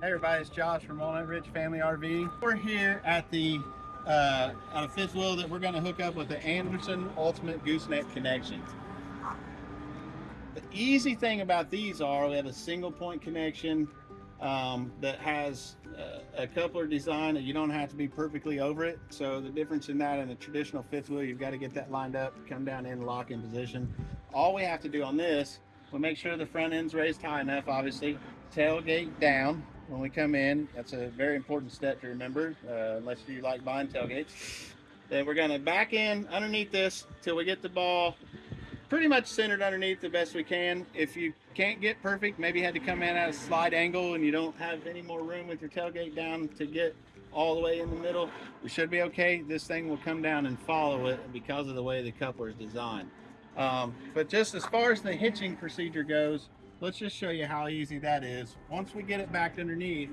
Hey everybody, it's Josh from Walnut Ridge Family RV. We're here at the uh, a fifth wheel that we're going to hook up with the Anderson Ultimate Gooseneck connection. The easy thing about these are we have a single point connection um, that has uh, a coupler design that you don't have to be perfectly over it. So the difference in that and the traditional fifth wheel, you've got to get that lined up, come down in, lock in position. All we have to do on this, we'll make sure the front end's raised high enough, obviously, tailgate down, when we come in. That's a very important step to remember, uh, unless you like buying tailgates. Then we're gonna back in underneath this till we get the ball pretty much centered underneath the best we can. If you can't get perfect, maybe you had to come in at a slide angle and you don't have any more room with your tailgate down to get all the way in the middle, we should be okay. This thing will come down and follow it because of the way the coupler is designed. Um, but just as far as the hitching procedure goes, let's just show you how easy that is. Once we get it back underneath,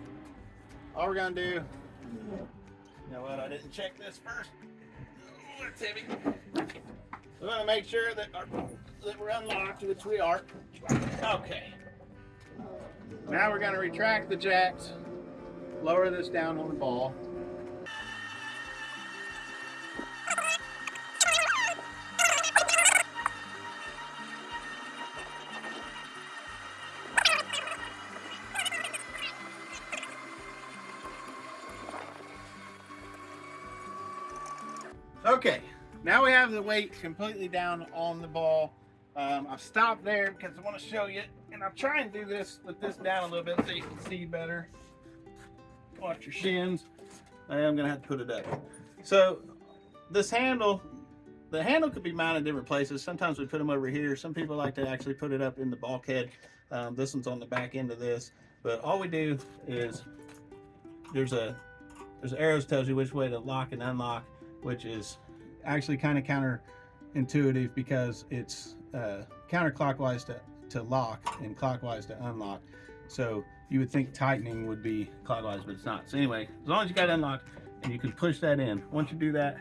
all we're gonna do, you know what, I didn't check this first. Oh, it's heavy. We're gonna make sure that, our, that we're unlocked, which we are. Okay. Now we're gonna retract the jacks, lower this down on the ball. Okay, now we have the weight completely down on the ball. Um, I've stopped there because I want to show you, and I'll try and do this with this down a little bit so you can see better. Watch your shins. I am going to have to put it up. So this handle, the handle could be mounted different places. Sometimes we put them over here. Some people like to actually put it up in the bulkhead. Um, this one's on the back end of this. But all we do is there's a there's arrows tells you which way to lock and unlock which is actually kind of counterintuitive because it's uh, counterclockwise to, to lock and clockwise to unlock. So you would think tightening would be clockwise, but it's not. So anyway, as long as you got unlocked and you can push that in, once you do that,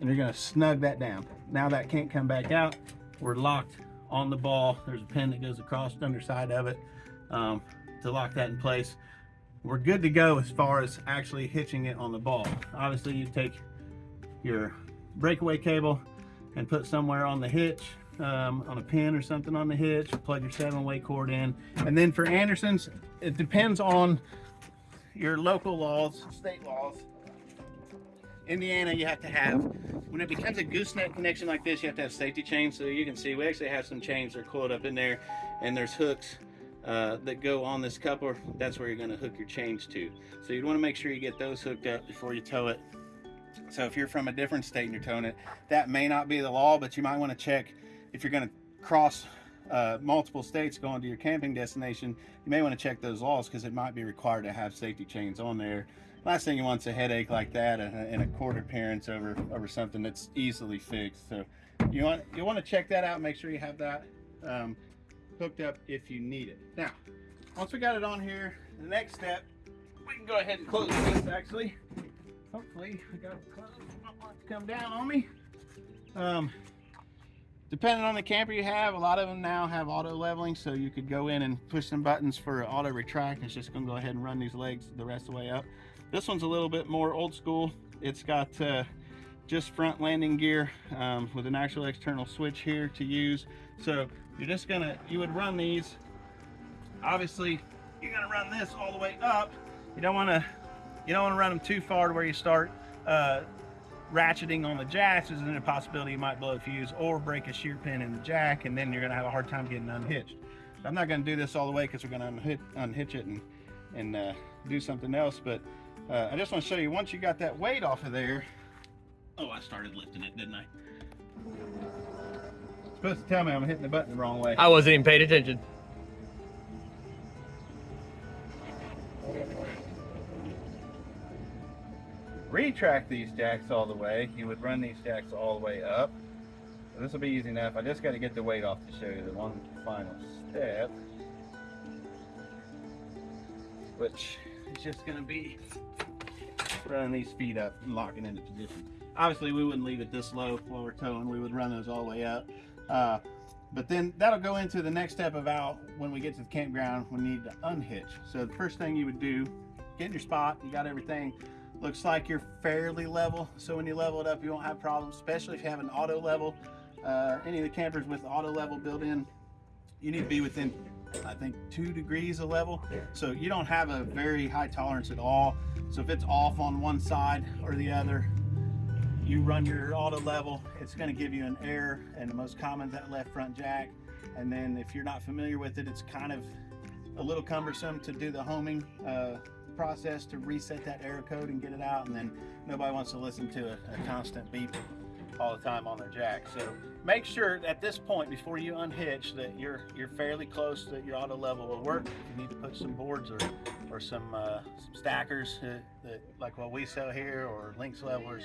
and you're gonna snug that down. Now that can't come back out. We're locked on the ball. There's a pin that goes across the underside of it um, to lock that in place. We're good to go as far as actually hitching it on the ball. Obviously you take your breakaway cable and put somewhere on the hitch um, on a pin or something on the hitch plug your seven way cord in. And then for Andersons it depends on your local laws state laws. Indiana you have to have when it becomes a gooseneck connection like this you have to have safety chains. So you can see we actually have some chains that are coiled up in there and there's hooks uh, that go on this coupler. That's where you're going to hook your chains to. So you want to make sure you get those hooked up before you tow it so if you're from a different state and you're towing it, that may not be the law, but you might want to check if you're going to cross uh, multiple states going to your camping destination, you may want to check those laws because it might be required to have safety chains on there. Last thing you want is a headache like that and a cord appearance over over something that's easily fixed. So you want you want to check that out. Make sure you have that um, hooked up if you need it. Now, once we got it on here, the next step, we can go ahead and close this actually hopefully I got clouds not want to come down on me. Um, depending on the camper you have, a lot of them now have auto leveling, so you could go in and push some buttons for auto retract. It's just gonna go ahead and run these legs the rest of the way up. This one's a little bit more old school. It's got uh, just front landing gear um, with an actual external switch here to use. So you're just gonna, you would run these. Obviously, you're gonna run this all the way up. You don't wanna you don't want to run them too far to where you start uh, ratcheting on the jacks. There's a possibility you might blow a fuse or break a shear pin in the jack, and then you're going to have a hard time getting unhitched. I'm not going to do this all the way because we're going to unhitch, it and, and uh, do something else. But uh, I just want to show you, once you got that weight off of there, oh, I started lifting it, didn't I? supposed to tell me I'm hitting the button the wrong way. I wasn't even paying attention. Retract these jacks all the way, you would run these jacks all the way up. So this will be easy enough. I just got to get the weight off to show you the one final step, which is just going to be running these feet up and locking into position. Obviously, we wouldn't leave it this low while we're towing. We would run those all the way up. Uh, But then that'll go into the next step of out when we get to the campground, we need to unhitch. So the first thing you would do, get in your spot, you got everything. Looks like you're fairly level. So when you level it up, you won't have problems, especially if you have an auto level. Uh, any of the campers with auto level built in, you need to be within, I think, two degrees of level. So you don't have a very high tolerance at all. So if it's off on one side or the other, you run your auto level, it's going to give you an error, and the most common is that left front jack. And then if you're not familiar with it, it's kind of a little cumbersome to do the homing uh, process to reset that error code and get it out. And then nobody wants to listen to a, a constant beep all the time on their jack. So make sure at this point before you unhitch that you're you're fairly close that your auto level will work. You need to put some boards or or some uh, some stackers that like what we sell here or Lynx levelers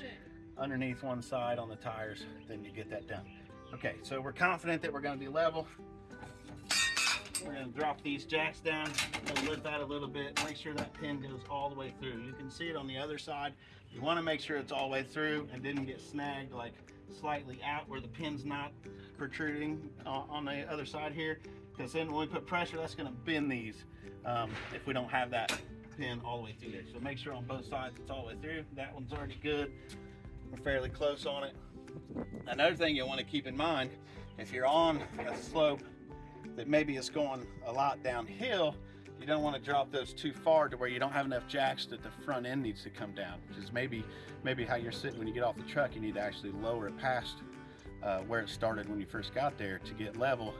underneath one side on the tires, then you get that done. Okay, so we're confident that we're gonna be level. We're gonna drop these jacks down, lift that a little bit, make sure that pin goes all the way through. You can see it on the other side. You wanna make sure it's all the way through and didn't get snagged like slightly out where the pin's not protruding uh, on the other side here. Because then when we put pressure, that's gonna bend these um, if we don't have that pin all the way through there. So make sure on both sides it's all the way through. That one's already good. We're fairly close on it. Another thing you'll want to keep in mind, if you're on a slope that maybe is going a lot downhill, you don't want to drop those too far to where you don't have enough jacks that the front end needs to come down, which is maybe maybe how you're sitting when you get off the truck. You need to actually lower it past uh, where it started when you first got there to get level.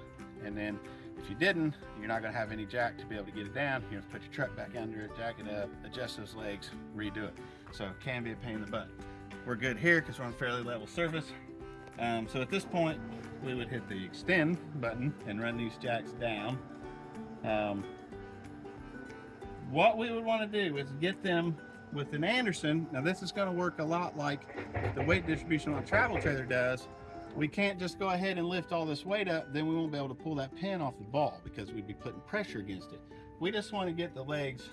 And then if you didn't, you're not going to have any jack to be able to get it down. You have to put your truck back under it, jack it up, adjust those legs, redo it. So it can be a pain in the butt we're good here because we're on fairly level surface. Um, so at this point, we would hit the extend button and run these jacks down. Um, what we would want to do is get them with an Anderson. Now this is going to work a lot like the weight distribution on a travel trailer does. We can't just go ahead and lift all this weight up, then we won't be able to pull that pin off the ball because we'd be putting pressure against it. We just want to get the legs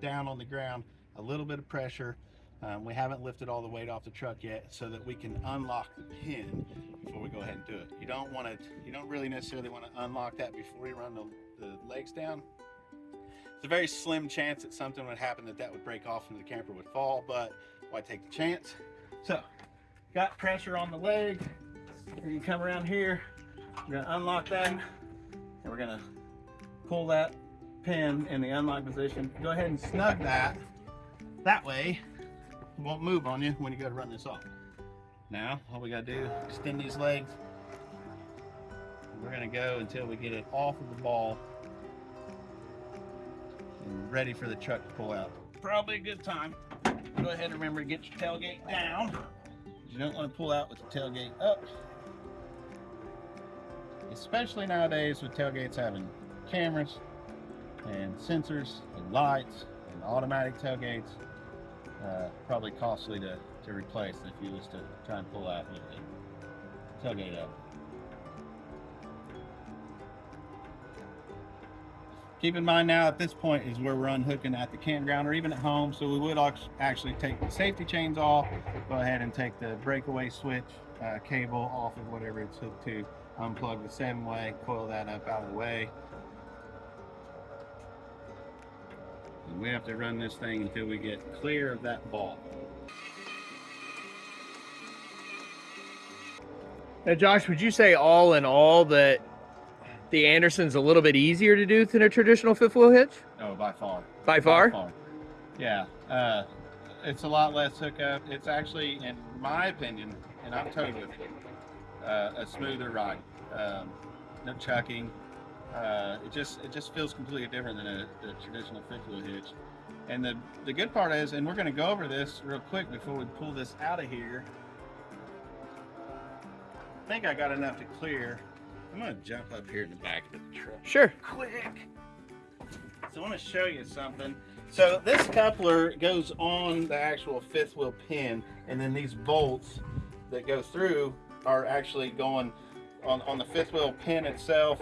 down on the ground, a little bit of pressure, um, we haven't lifted all the weight off the truck yet so that we can unlock the pin before we go ahead and do it. You don't want to, you don't really necessarily want to unlock that before you run the, the legs down. It's a very slim chance that something would happen that that would break off and the camper would fall, but why take the chance? So, got pressure on the leg. We're gonna come around here, we're gonna unlock that, and we're gonna pull that pin in the unlock position. Go ahead and snug that. That way, it won't move on you when you go to run this off. Now, all we gotta do, extend these legs. We're gonna go until we get it off of the ball and ready for the truck to pull out. Probably a good time. Go ahead and remember to get your tailgate down. You don't want to pull out with the tailgate up. Especially nowadays with tailgates having cameras and sensors and lights and automatic tailgates uh, probably costly to, to replace if you was to try and pull out with the tailgate up. Keep in mind now at this point is where we're unhooking at the campground or even at home. So we would actually take the safety chains off, go ahead and take the breakaway switch uh, cable off of whatever it's hooked to, unplug the seven way, coil that up out of the way. And we have to run this thing until we get clear of that ball. Now, Josh, would you say all in all that the Anderson's a little bit easier to do than a traditional fifth wheel hitch? Oh, by far. By far? By far. Yeah. Uh, it's a lot less hookup. It's actually, in my opinion, and I'm towed with it, uh, a smoother ride. Um, no chucking, uh, it just it just feels completely different than a, a traditional fifth wheel hitch. And the the good part is, and we're going to go over this real quick before we pull this out of here. I think I got enough to clear. I'm to jump up here in the back of the truck. Sure. Quick. So I want to show you something. So this coupler goes on the actual fifth wheel pin, and then these bolts that go through are actually going on, on the fifth wheel pin itself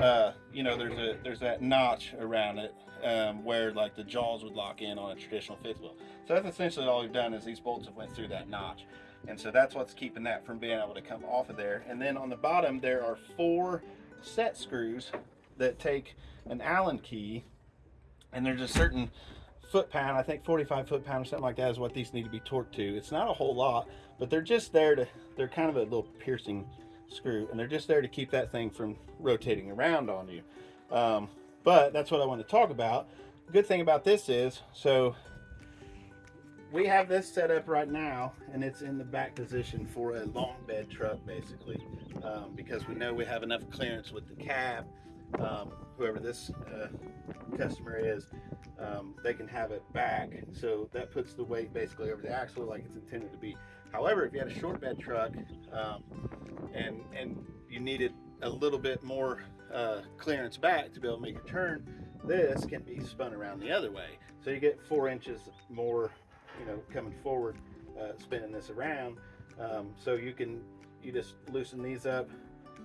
uh, you know, there's a there's that notch around it um, where like the jaws would lock in on a traditional fifth wheel. So that's essentially all we've done is these bolts have went through that notch. And so that's what's keeping that from being able to come off of there. And then on the bottom, there are four set screws that take an Allen key, and there's a certain foot pound, I think 45 foot pound or something like that is what these need to be torqued to. It's not a whole lot, but they're just there to, they're kind of a little piercing screw, and they're just there to keep that thing from rotating around on you. Um, but that's what I want to talk about. Good thing about this is, so we have this set up right now and it's in the back position for a long bed truck basically um, because we know we have enough clearance with the cab um, whoever this uh, customer is um, they can have it back. So that puts the weight basically over the axle like it's intended to be. However if you had a short bed truck um, and and you needed a little bit more uh, clearance back to be able to make a turn this can be spun around the other way. So you get four inches more you know, coming forward, uh, spinning this around. Um, so you can, you just loosen these up,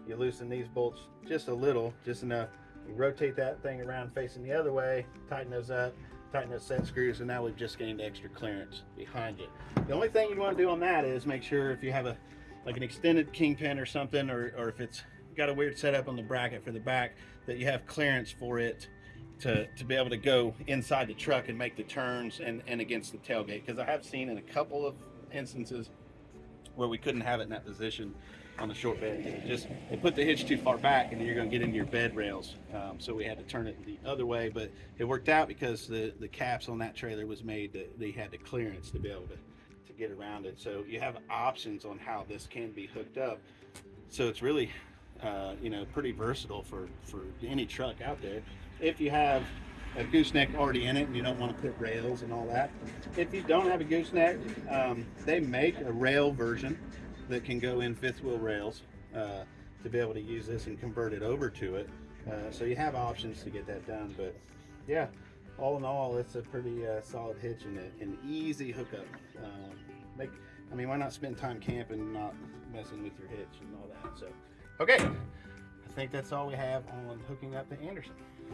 you loosen these bolts just a little, just enough. You rotate that thing around facing the other way, tighten those up, tighten those set screws, and now we've just gained extra clearance behind it. The only thing you want to do on that is make sure if you have a, like an extended kingpin or something, or, or if it's got a weird setup on the bracket for the back, that you have clearance for it to, to be able to go inside the truck and make the turns and, and against the tailgate. Because I have seen in a couple of instances where we couldn't have it in that position on the short bed. It just they put the hitch too far back and you're going to get into your bed rails. Um, so we had to turn it the other way, but it worked out because the, the caps on that trailer was made that they had the clearance to be able to, to get around it. So you have options on how this can be hooked up. So it's really, uh, you know, pretty versatile for, for any truck out there if you have a gooseneck already in it and you don't want to put rails and all that. If you don't have a gooseneck, um, they make a rail version that can go in fifth wheel rails uh, to be able to use this and convert it over to it. Uh, so you have options to get that done. But yeah, all in all, it's a pretty uh, solid hitch and an easy hookup. Um, make, I mean, why not spend time camping and not messing with your hitch and all that? So, okay. I think that's all we have on hooking up the Anderson.